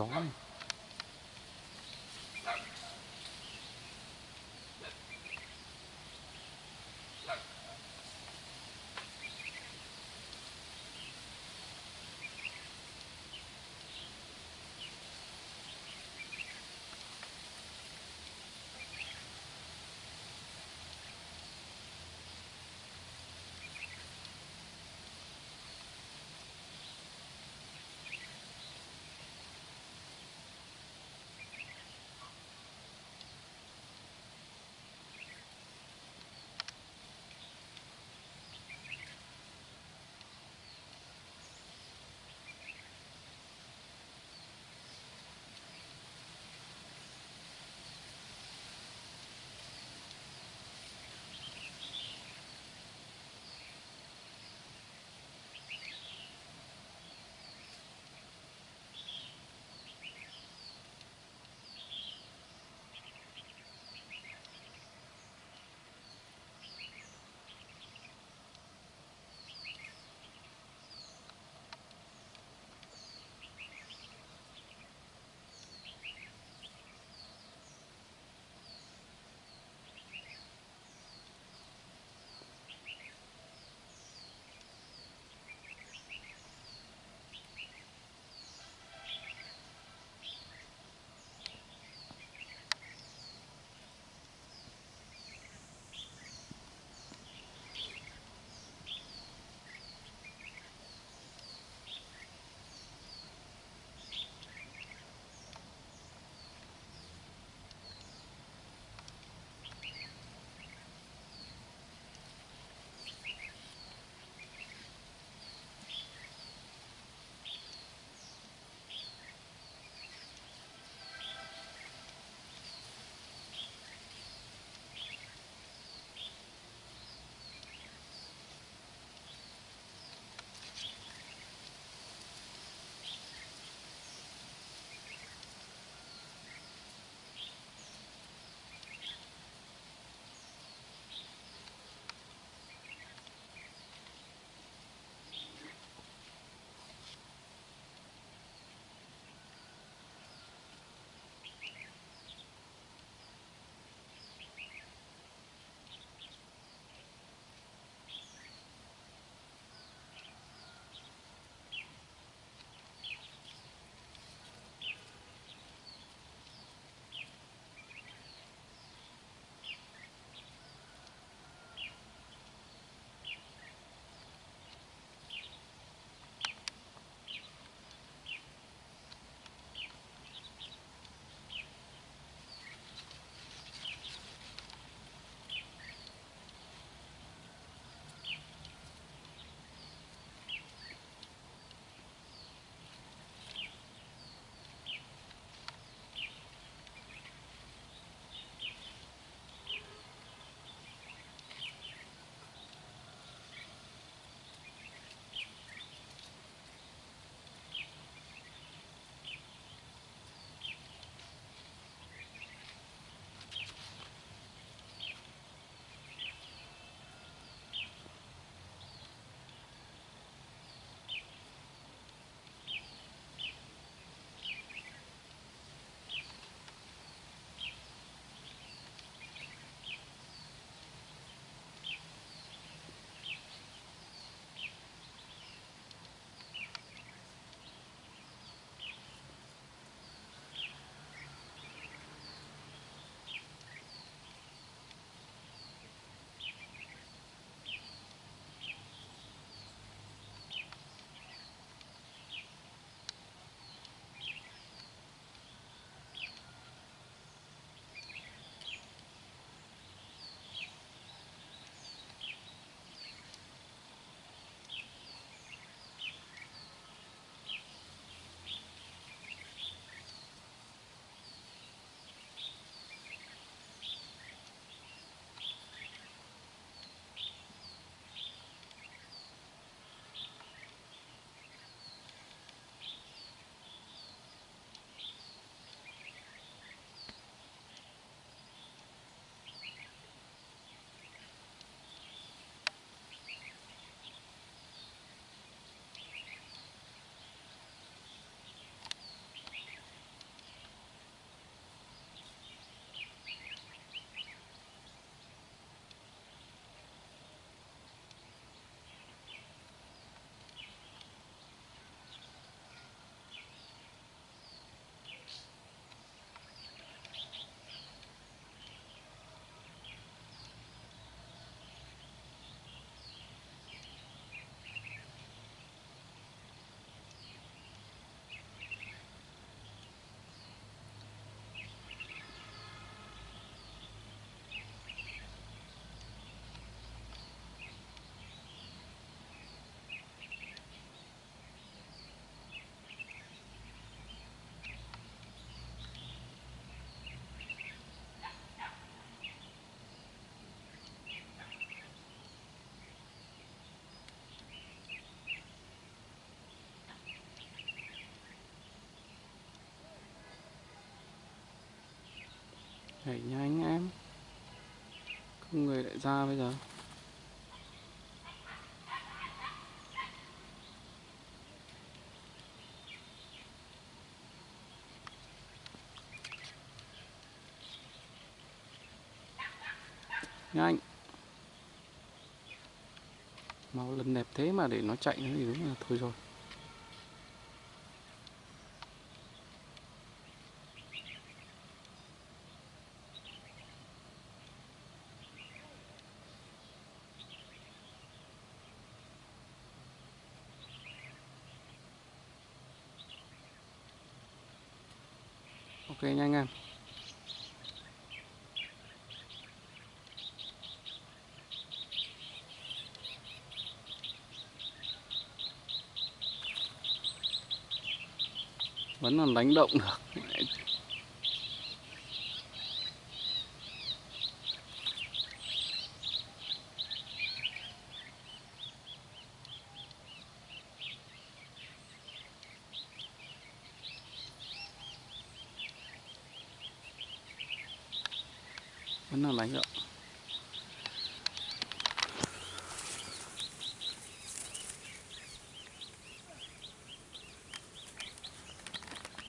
정말 thể nha anh em. Không người lại ra bây giờ. Nhanh mau lần đẹp thế mà để nó chạy nữa thì đúng là thôi rồi. Ok nha anh em. Vẫn còn đánh động được. Vẫn là đánh động